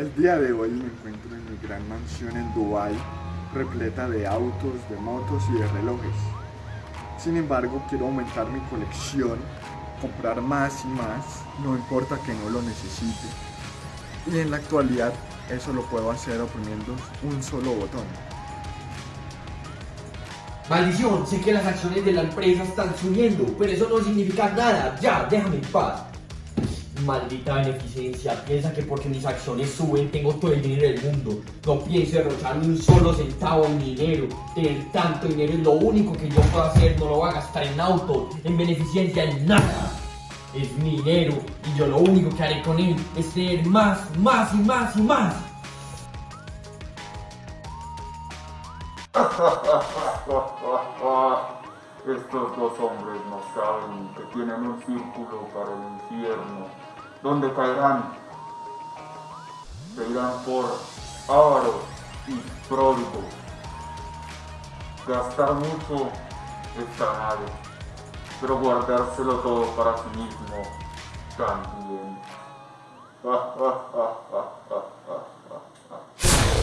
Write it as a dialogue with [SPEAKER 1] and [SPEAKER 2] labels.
[SPEAKER 1] El día de hoy me encuentro en mi gran mansión en Dubai, repleta de autos, de motos y de relojes. Sin embargo, quiero aumentar mi colección, comprar más y más, no importa que no lo necesite. Y en la actualidad eso lo puedo hacer oprimiendo un solo botón.
[SPEAKER 2] Maldición, sé que las acciones de la empresa están subiendo, pero eso no significa nada. Ya, déjame en paz. Maldita beneficencia, piensa que porque mis acciones suben tengo todo el dinero del mundo. No pienso derrochar un solo centavo en dinero. Tener tanto dinero es lo único que yo puedo hacer, no lo voy a gastar en auto, en beneficencia, en nada. Es dinero y yo lo único que haré con él es tener más, más y más y más.
[SPEAKER 3] Estos dos hombres no saben que tienen un círculo para el infierno, donde caerán. Se irán por avaros y pródigos. Gastar mucho está mal, pero guardárselo todo para sí mismo también.